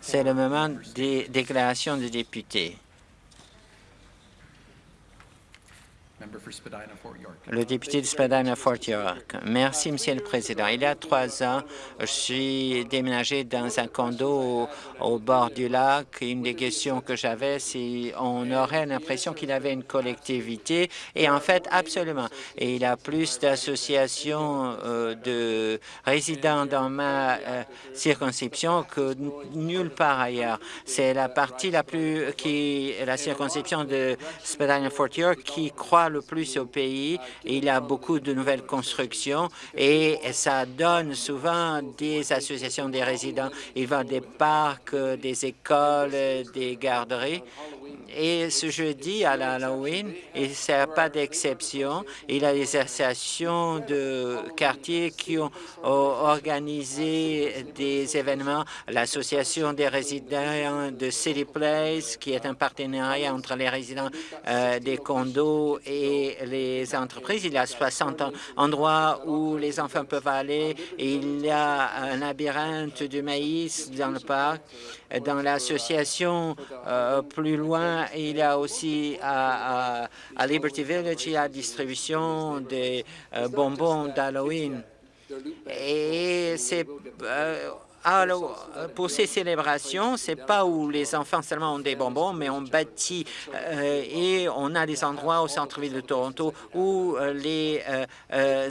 C'est le moment des déclarations de députés. Le député de Spadina-Fort York. Merci, Monsieur le Président. Il y a trois ans, je suis déménagé dans un condo au, bord du lac. Une des questions que j'avais, c'est on aurait l'impression qu'il avait une collectivité, et en fait, absolument. Et il a plus d'associations euh, de résidents dans ma euh, circonscription que nulle part ailleurs. C'est la partie la plus qui la circonscription de Spadina-Fort York qui croit le plus au pays. Il y a beaucoup de nouvelles constructions et ça donne souvent des associations des résidents. Il va des parcs, des écoles, des garderies. Et ce jeudi, à l'Halloween, et ce pas d'exception, il y a des associations de quartiers qui ont organisé des événements. L'Association des résidents de City Place, qui est un partenariat entre les résidents euh, des condos et les entreprises. Il y a 60 endroits où les enfants peuvent aller. il y a un labyrinthe de maïs dans le parc. Dans l'association euh, plus loin, il y a aussi à, Liberty Village, il y a distribution des euh, bonbons d'Halloween. Et c'est euh, pour ces célébrations, c'est pas où les enfants seulement ont des bonbons, mais on bâtit et on a des endroits au centre-ville de Toronto où les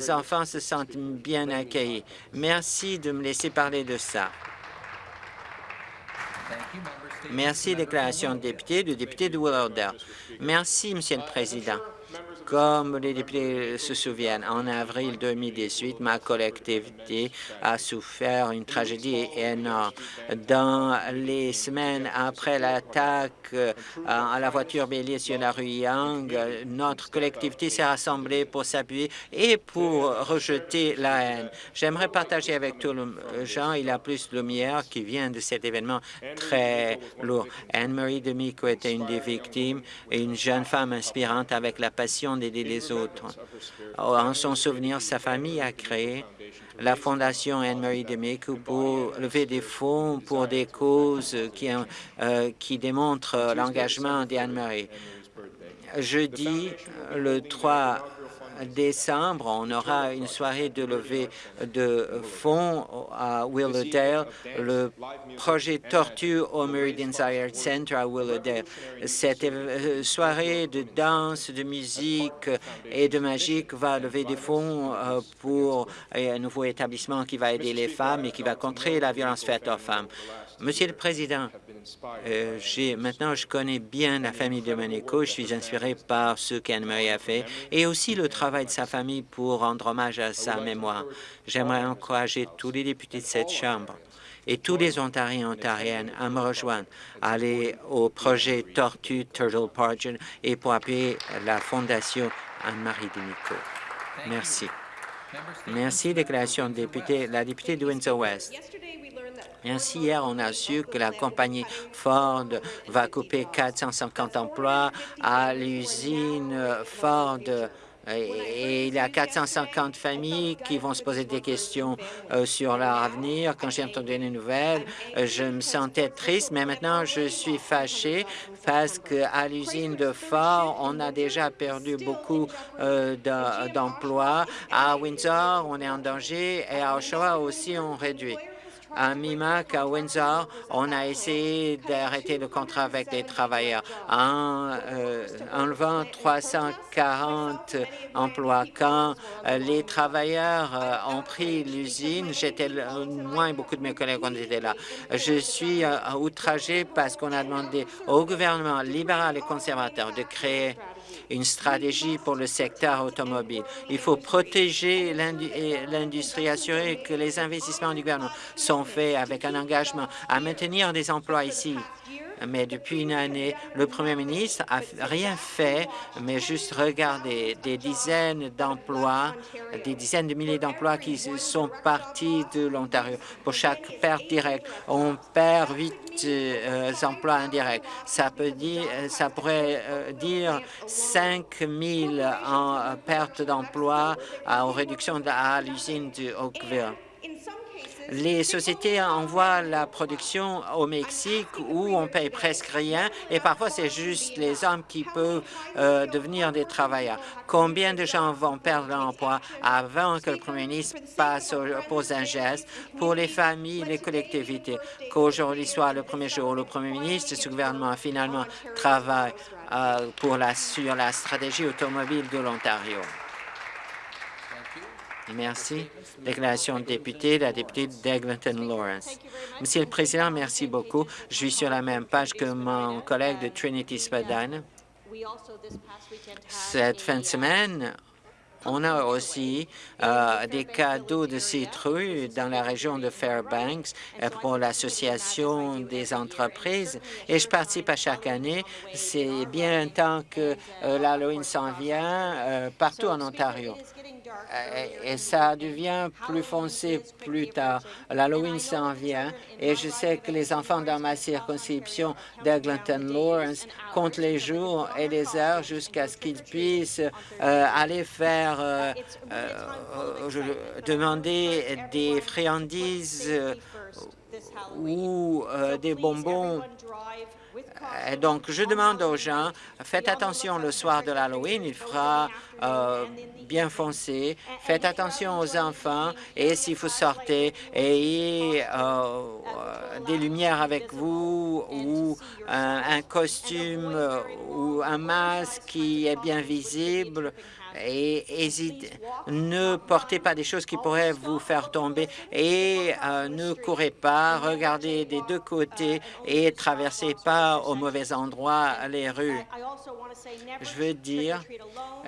enfants se sentent bien accueillis. Merci de me laisser parler de ça. Merci, déclaration de député, du député de Willowdale. Merci, Monsieur le Président. Comme les députés se souviennent, en avril 2018, ma collectivité a souffert une tragédie énorme. Dans les semaines après l'attaque euh, à la voiture bélier sur la rue Yang, notre collectivité s'est rassemblée pour s'appuyer et pour rejeter la haine. J'aimerais partager avec tous les gens, il y a plus de lumière qui vient de cet événement très lourd. Anne-Marie Demico était une des victimes une jeune femme inspirante avec la passion d'aider les autres. En son souvenir, sa famille a créé la Fondation Anne-Marie Demico pour lever des fonds pour des causes qui, euh, qui démontrent l'engagement d'Anne-Marie. Jeudi, le 3 décembre, on aura une soirée de levée de fonds à Willowdale, le projet Tortue au Meridian Art Center à Willowdale. Cette euh, soirée de danse, de musique et de magique va lever des fonds euh, pour un nouveau établissement qui va aider les femmes et qui va contrer la violence faite aux femmes. Monsieur le Président, euh, maintenant je connais bien la famille de Monaco. Je suis inspiré par ce qu'Anne-Marie a fait et aussi le travail de sa famille pour rendre hommage à sa mémoire. J'aimerais encourager tous les députés de cette Chambre et tous les Ontariens et Ontariennes à me rejoindre, à aller au projet Tortue Turtle Project et pour appuyer la Fondation Anne-Marie Denico. Merci. Merci, déclaration de député. La députée de Windsor-West. Ainsi, hier, on a su que la compagnie Ford va couper 450 emplois à l'usine Ford et il y a 450 familles qui vont se poser des questions euh, sur leur avenir. Quand j'ai entendu les nouvelles, euh, je me sentais triste, mais maintenant je suis fâché parce qu'à l'usine de Ford, on a déjà perdu beaucoup euh, d'emplois. À Windsor, on est en danger et à Oshawa aussi, on réduit à Mimac, à Windsor, on a essayé d'arrêter le contrat avec les travailleurs en euh, enlevant 340 emplois. Quand euh, les travailleurs euh, ont pris l'usine, j'étais moins beaucoup de mes collègues ont été là. Je suis outragé parce qu'on a demandé au gouvernement libéral et conservateur de créer une stratégie pour le secteur automobile. Il faut protéger l'industrie, assurer que les investissements du gouvernement sont faits avec un engagement à maintenir des emplois ici mais depuis une année, le Premier ministre a rien fait, mais juste regardé des dizaines d'emplois, des dizaines de milliers d'emplois qui sont partis de l'Ontario. Pour chaque perte directe, on perd huit euh, emplois indirects. Ça peut dire, ça pourrait euh, dire 5 000 en perte d'emploi aux réductions à l'usine de Oakville. Les sociétés envoient la production au Mexique où on paye presque rien et parfois c'est juste les hommes qui peuvent euh, devenir des travailleurs. Combien de gens vont perdre leur emploi avant que le premier ministre passe au, pose un geste pour les familles, les collectivités, qu'aujourd'hui soit le premier jour où le premier ministre ce gouvernement finalement travaille euh, pour la, sur la stratégie automobile de l'Ontario. Merci. Déclaration de député, la députée d'Eglinton Lawrence. Monsieur le Président, merci beaucoup. Je suis sur la même page que mon collègue de Trinity Spadina. Cette fin de semaine, on a aussi euh, des cadeaux de citrouilles dans la région de Fairbanks euh, pour l'Association des entreprises et je participe à chaque année. C'est bien temps que euh, l'Halloween s'en vient partout en Ontario. Et ça devient plus foncé plus tard. L'Halloween s'en vient et je sais que les enfants dans ma circonscription d'Eglinton Lawrence comptent les jours et les heures jusqu'à ce qu'ils puissent aller faire euh, demander des friandises ou des bonbons euh, donc, je demande aux gens, faites attention le soir de l'Halloween, il fera euh, bien foncé. Faites attention aux enfants et si vous sortez, ayez euh, des lumières avec vous ou un costume ou un masque qui est bien visible et ne portez pas des choses qui pourraient vous faire tomber et euh, ne courez pas, regardez des deux côtés et traversez pas au mauvais endroit les rues. Je veux dire,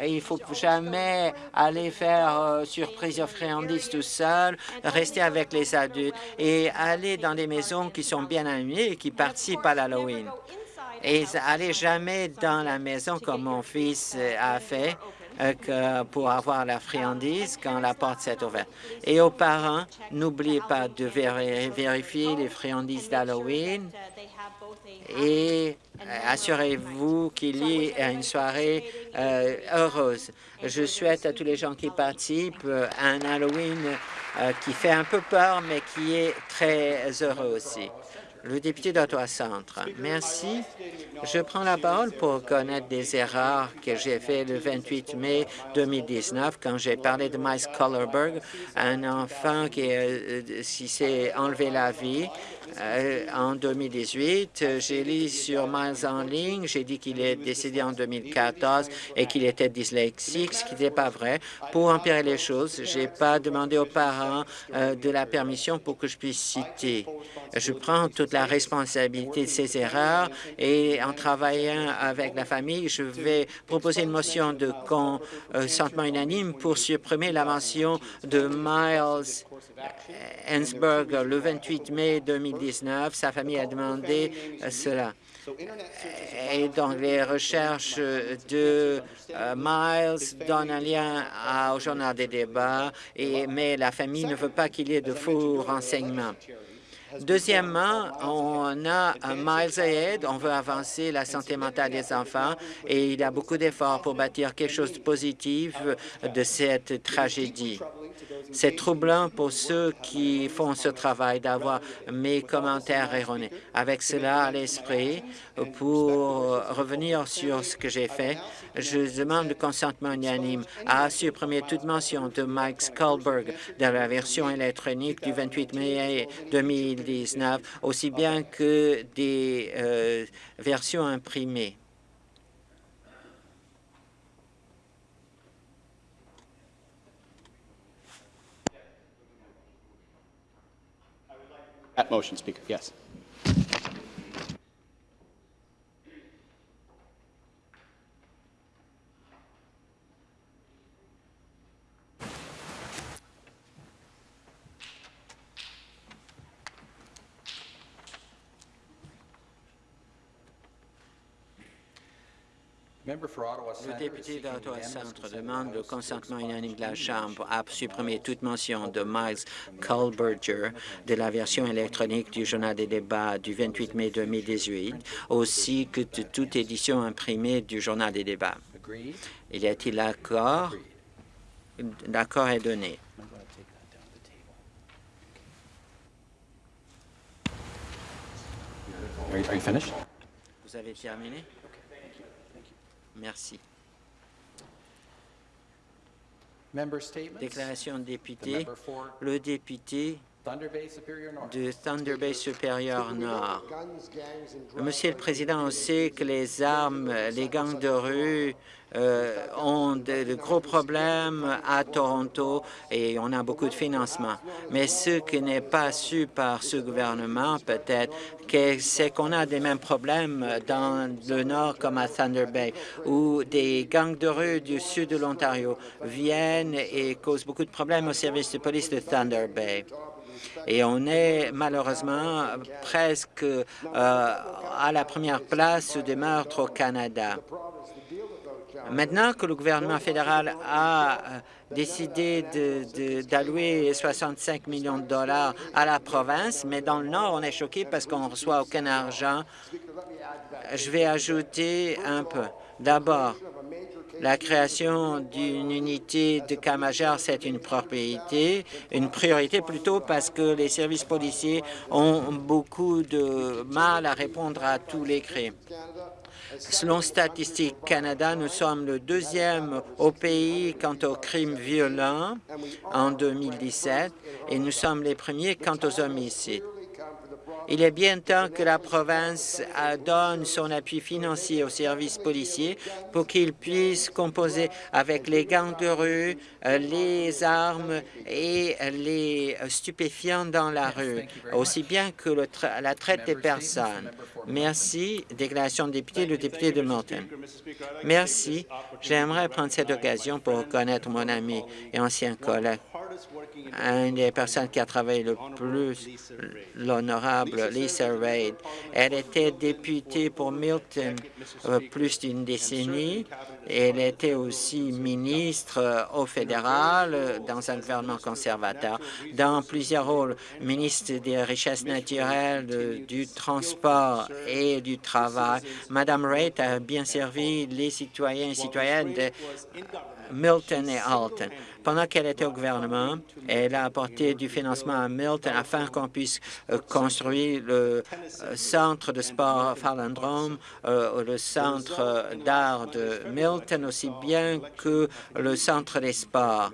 il faut jamais aller faire euh, surprise aux friandises tout seul, rester avec les adultes et aller dans des maisons qui sont bien animées et qui participent à l'Halloween. Et allez jamais dans la maison comme mon fils a fait euh, pour avoir la friandise quand la porte s'est ouverte. Et aux parents, n'oubliez pas de vérifier les friandises d'Halloween et euh, assurez-vous qu'il y ait une soirée euh, heureuse. Je souhaite à tous les gens qui participent un Halloween qui fait un peu peur, mais qui est très heureux aussi. Le député d'Ottawa-Centre. Merci. Je prends la parole pour connaître des erreurs que j'ai faites le 28 mai 2019 quand j'ai parlé de Miles Collerberg, un enfant qui euh, s'est enlevé la vie euh, en 2018. J'ai lu sur Miles en ligne, j'ai dit qu'il est décédé en 2014 et qu'il était dyslexique, ce qui n'était pas vrai. Pour empirer les choses, je n'ai pas demandé aux parents euh, de la permission pour que je puisse citer. Je prends toute la responsabilité de ces erreurs et en travaillant avec la famille, je vais proposer une motion de consentement unanime pour supprimer la mention de Miles Ensberg le 28 mai 2019. Sa famille a demandé cela. Et donc, les recherches de euh, Miles donnent un lien au journal des débats, mais la famille ne veut pas qu'il y ait de faux renseignements. Deuxièmement, on a un Miles Ahead, on veut avancer la santé mentale des enfants et il y a beaucoup d'efforts pour bâtir quelque chose de positif de cette tragédie. C'est troublant pour ceux qui font ce travail d'avoir mes commentaires erronés. Avec cela à l'esprit, pour revenir sur ce que j'ai fait, je demande le consentement unanime à supprimer toute mention de Mike Skulberg dans la version électronique du 28 mai 2019, aussi bien que des euh, versions imprimées. Le député d'Ottawa Centre demande le consentement unanime de la Chambre à supprimer toute mention de Miles Culberger de la version électronique du journal des débats du 28 mai 2018, aussi que de toute édition imprimée du journal des débats. Il y a-t-il accord? L'accord est donné. Vous avez terminé? Merci. Déclaration de député. Le député Thunder Bay Superior North. de Thunder Bay supérieur Nord. Monsieur le Président, on sait que les armes, les gangs de rue euh, ont de, de gros problèmes à Toronto et on a beaucoup de financement. Mais ce qui n'est pas su par ce gouvernement, peut-être, c'est qu'on a des mêmes problèmes dans le Nord comme à Thunder Bay, où des gangs de rue du sud de l'Ontario viennent et causent beaucoup de problèmes au service de police de Thunder Bay. Et on est malheureusement presque euh, à la première place des meurtres au Canada. Maintenant que le gouvernement fédéral a euh, décidé d'allouer 65 millions de dollars à la province, mais dans le Nord, on est choqué parce qu'on ne reçoit aucun argent. Je vais ajouter un peu. D'abord, la création d'une unité de cas majeur, c'est une propriété, une priorité plutôt parce que les services policiers ont beaucoup de mal à répondre à tous les cris. Selon Statistique Canada, nous sommes le deuxième au pays quant aux crimes violents en 2017 et nous sommes les premiers quant aux homicides. Il est bien temps que la province euh, donne son appui financier aux services policiers pour qu'ils puissent composer avec les gangs de rue, euh, les armes et les stupéfiants dans la rue, aussi bien que le tra- la traite des personnes. Merci. Déclaration de député, le député de Milton. Merci. J'aimerais prendre cette occasion pour reconnaître mon ami et ancien collègue, une des personnes qui a travaillé le plus, l'honorable Lisa Raid. Elle était députée pour Milton euh, plus d'une décennie. Elle était aussi ministre euh, au fédéral euh, dans un gouvernement conservateur, dans plusieurs rôles, ministre des Richesses naturelles, euh, du transport et du travail. Madame Raid a bien servi les citoyens et citoyennes de Milton et Alton. Pendant qu'elle était au gouvernement, elle a apporté du financement à Milton afin qu'on puisse construire le centre de sport Fallandrome, euh, le centre d'art de Milton, aussi bien que le centre des.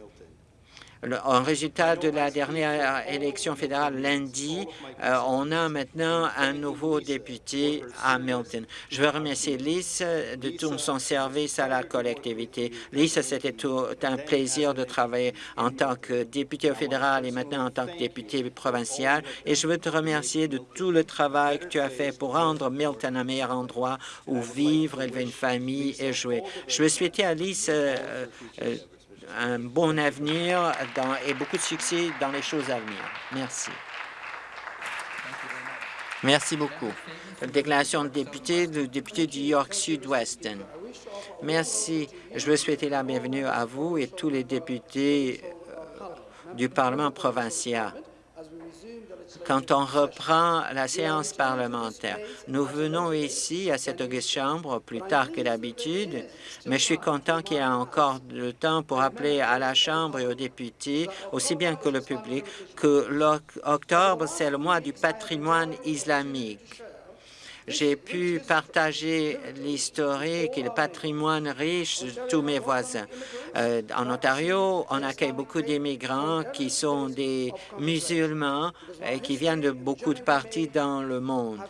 En résultat de la dernière élection fédérale lundi, euh, on a maintenant un nouveau député à Milton. Je veux remercier Lisa de tout son service à la collectivité. Lisa, c'était un plaisir de travailler en tant que député fédéral et maintenant en tant que député provincial. Et je veux te remercier de tout le travail que tu as fait pour rendre Milton un meilleur endroit où vivre, élever une famille et jouer. Je veux souhaiter à Lisa euh, euh, un bon avenir dans- et beaucoup de succès dans les choses à venir. Merci. Merci beaucoup. Déclaration de député, le député du York Sud-Ouest. Merci. Je veux souhaiter la bienvenue à vous et tous les députés euh, du Parlement provincial. Quand on reprend la séance parlementaire, nous venons ici à cette auguste chambre plus tard que d'habitude, mais je suis content qu'il y ait encore le temps pour appeler à la Chambre et aux députés, aussi bien que le public, que l'octobre, c'est le mois du patrimoine islamique. J'ai pu partager l'historique et le patrimoine riche de tous mes voisins. Euh, en Ontario, on accueille beaucoup d'immigrants qui sont des musulmans et qui viennent de beaucoup de parties dans le monde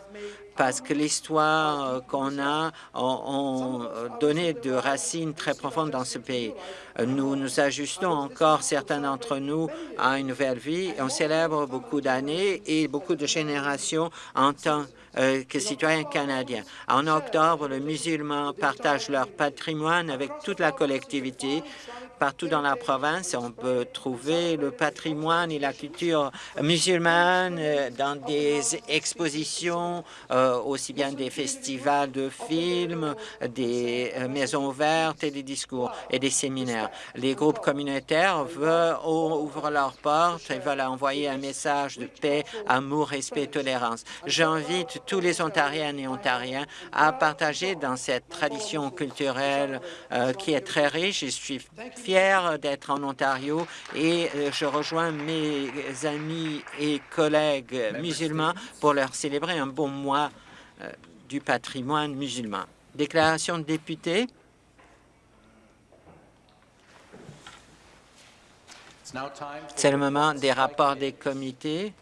parce que l'histoire euh, qu'on a ont, ont donné de racines très profondes dans ce pays. Euh, Nous nous ajustons encore, certains d'entre nous, à une nouvelle vie. On célèbre beaucoup d'années et beaucoup de générations en tant euh, que citoyens canadiens. En octobre, les musulmans partagent leur patrimoine avec toute la collectivité. Partout dans la province, on peut trouver le patrimoine et la culture musulmane euh, dans des expositions, euh, aussi bien des festivals de films, des euh, maisons ouvertes et des discours et des séminaires. Les groupes communautaires veulent, ouvrent leurs portes et veulent envoyer un message de paix, amour, respect, tolérance. J'invite tous les Ontariennes et Ontariens à partager dans cette tradition culturelle qui est très riche. Fier d'être en Ontario et euh, je rejoins mes amis et collègues musulmans pour leur célébrer un bon mois euh, du patrimoine musulman. Déclaration de député. C'est le moment des rapports des comités.